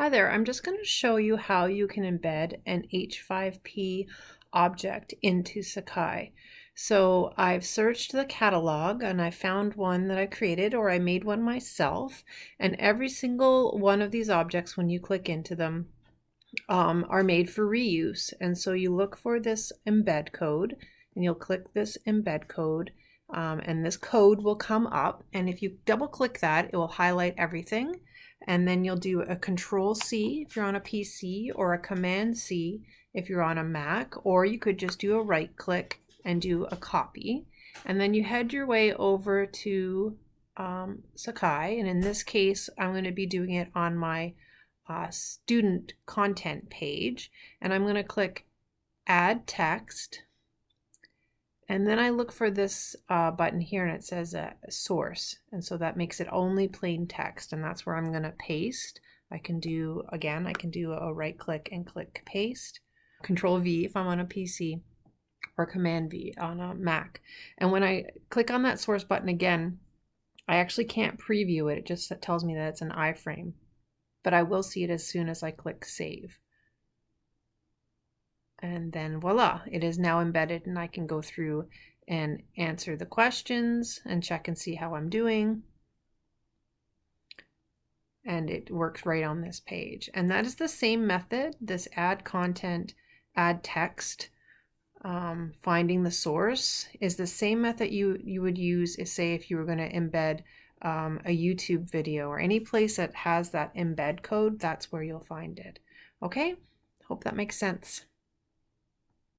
Hi there, I'm just going to show you how you can embed an H5P object into Sakai. So I've searched the catalog and I found one that I created or I made one myself and every single one of these objects when you click into them um, are made for reuse. And so you look for this embed code and you'll click this embed code um, and this code will come up. And if you double click that it will highlight everything and then you'll do a control C if you're on a PC or a command C if you're on a Mac or you could just do a right click and do a copy. And then you head your way over to um, Sakai and in this case I'm going to be doing it on my uh, student content page. And I'm going to click add text and then I look for this uh, button here and it says uh, source. And so that makes it only plain text. And that's where I'm going to paste. I can do, again, I can do a right click and click paste. Control V if I'm on a PC or Command V on a Mac. And when I click on that source button again, I actually can't preview it. It just tells me that it's an iframe. But I will see it as soon as I click save and then voila, it is now embedded and I can go through and answer the questions and check and see how I'm doing. And it works right on this page. And that is the same method, this add content, add text, um, finding the source is the same method you, you would use, is say, if you were going to embed um, a YouTube video or any place that has that embed code, that's where you'll find it. Okay, hope that makes sense.